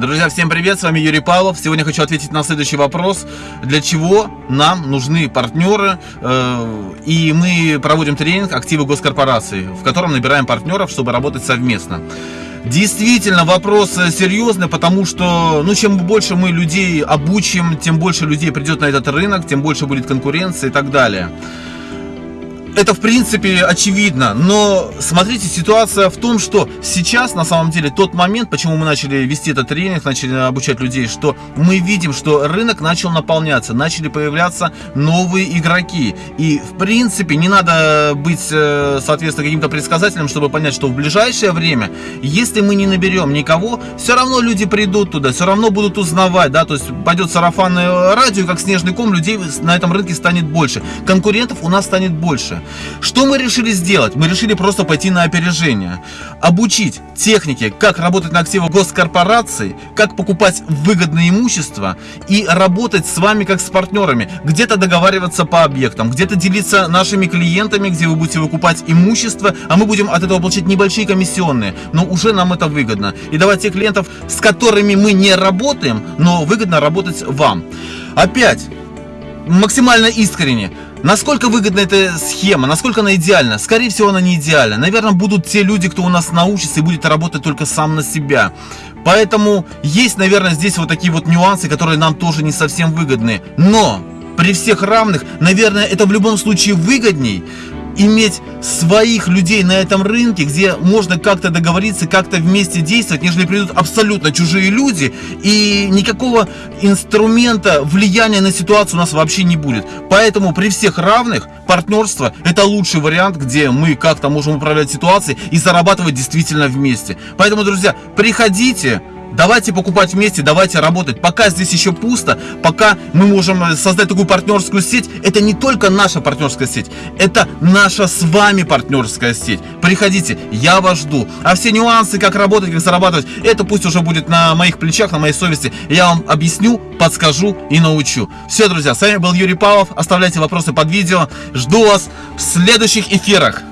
Друзья, всем привет, с вами Юрий Павлов. Сегодня хочу ответить на следующий вопрос. Для чего нам нужны партнеры? Э, и мы проводим тренинг «Активы госкорпорации», в котором набираем партнеров, чтобы работать совместно. Действительно, вопрос серьезный, потому что, ну, чем больше мы людей обучим, тем больше людей придет на этот рынок, тем больше будет конкуренции и так далее это в принципе очевидно, но смотрите, ситуация в том, что сейчас на самом деле тот момент, почему мы начали вести этот тренинг, начали обучать людей, что мы видим, что рынок начал наполняться, начали появляться новые игроки. И в принципе не надо быть, э, соответственно, каким-то предсказателем, чтобы понять, что в ближайшее время, если мы не наберем никого, все равно люди придут туда, все равно будут узнавать, да, то есть пойдет сарафанное радио, как снежный ком, людей на этом рынке станет больше, конкурентов у нас станет больше. Что мы решили сделать? Мы решили просто пойти на опережение. Обучить технике, как работать на активах госкорпораций, как покупать выгодное имущество и работать с вами как с партнерами. Где-то договариваться по объектам, где-то делиться нашими клиентами, где вы будете выкупать имущество, а мы будем от этого получать небольшие комиссионные. Но уже нам это выгодно. И давать тех клиентов, с которыми мы не работаем, но выгодно работать вам. Опять, максимально искренне. Насколько выгодна эта схема, насколько она идеальна? Скорее всего, она не идеальна. Наверное, будут те люди, кто у нас научится и будет работать только сам на себя. Поэтому есть, наверное, здесь вот такие вот нюансы, которые нам тоже не совсем выгодны. Но при всех равных, наверное, это в любом случае выгодней, иметь своих людей на этом рынке, где можно как-то договориться, как-то вместе действовать, нежели придут абсолютно чужие люди, и никакого инструмента влияния на ситуацию у нас вообще не будет. Поэтому при всех равных партнерство это лучший вариант, где мы как-то можем управлять ситуацией и зарабатывать действительно вместе. Поэтому, друзья, приходите, Давайте покупать вместе, давайте работать. Пока здесь еще пусто, пока мы можем э, создать такую партнерскую сеть, это не только наша партнерская сеть, это наша с вами партнерская сеть. Приходите, я вас жду. А все нюансы, как работать, как зарабатывать, это пусть уже будет на моих плечах, на моей совести. Я вам объясню, подскажу и научу. Все, друзья, с вами был Юрий Павлов. Оставляйте вопросы под видео. Жду вас в следующих эфирах.